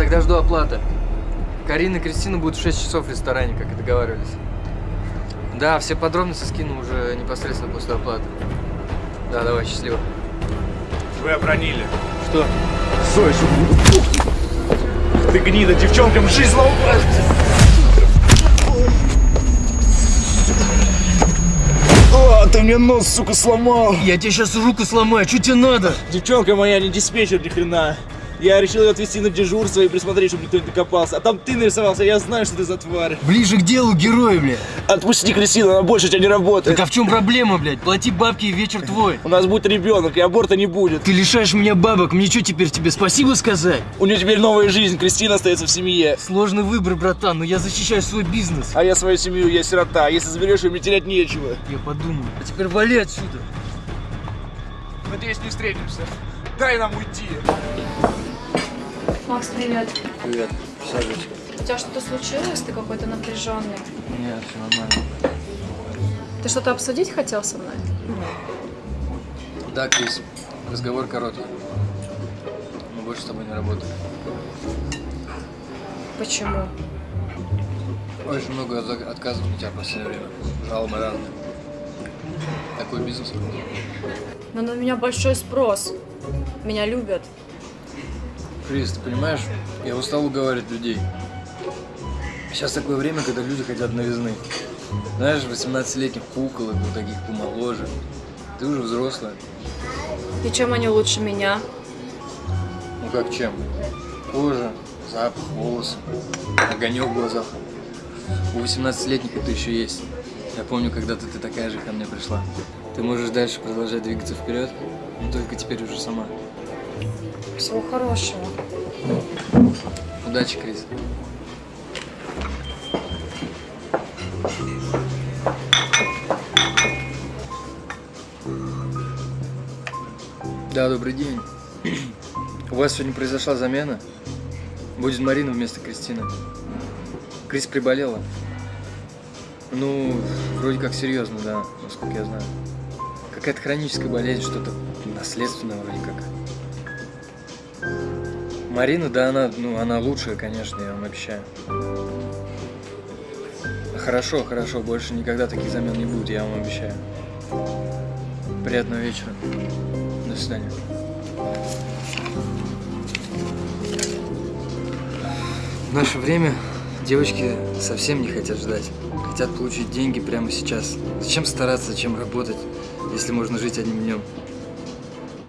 тогда жду оплаты. Карина и Кристина будут в 6 часов в ресторане, как и договаривались. Да, все подробности скину уже непосредственно после оплаты. Да, давай, счастливо. Вы обронили. Что? Зоя, Ты гнида, девчонкам жизнь ломаешь. О, ты мне нос, сука, сломал. Я тебе сейчас руку сломаю, что тебе надо? Девчонка моя не диспетчер ни хрена. Я решил ее отвезти на дежурство и присмотреть, чтобы никто не докопался. А там ты нарисовался, я знаю, что ты за тварь. Ближе к делу, герой, бля. Отпусти Кристину, она больше тебя не работает. Так а в чем проблема, блядь? Плати бабки и вечер твой. У нас будет ребенок, и аборта не будет. Ты лишаешь меня бабок, мне что теперь тебе спасибо сказать? У нее теперь новая жизнь, Кристина остается в семье. Сложный выбор, братан, но я защищаю свой бизнес. А я свою семью, я сирота. Если заберешь ее, мне терять нечего. Я подумаю. А теперь вали отсюда. Надеюсь, не встретимся. Дай нам уйти. Макс, привет. Привет, сажусь. У тебя что-то случилось? Ты какой-то напряженный. Нет, все нормально. Ты что-то обсудить хотел со мной? Да, Крис, разговор короткий. Мы больше с тобой не работаем. Почему? Очень много от- отказов у тебя в последнее время. Жалобы разные. Такой бизнес. Но на меня большой спрос. Меня любят. Крис, ты понимаешь, я устал уговаривать людей. Сейчас такое время, когда люди хотят новизны. Знаешь, 18-летних куколок, вот таких помоложе. Ты уже взрослая. И чем они лучше меня? Ну как чем? Кожа, запах, волосы, огонек в глазах. У 18-летних это еще есть. Я помню, когда-то ты такая же ко мне пришла. Ты можешь дальше продолжать двигаться вперед, но только теперь уже сама. Всего хорошего. Удачи, Крис. Да, добрый день. У вас сегодня произошла замена. Будет Марина вместо Кристины. Крис приболела. Ну, вроде как серьезно, да, насколько я знаю. Какая-то хроническая болезнь, что-то наследственное вроде как. Марина, да, она, ну, она лучшая, конечно, я вам обещаю. Хорошо, хорошо, больше никогда таких замен не будет, я вам обещаю. Приятного вечера. До свидания. В наше время девочки совсем не хотят ждать. Хотят получить деньги прямо сейчас. Зачем стараться, зачем работать, если можно жить одним днем?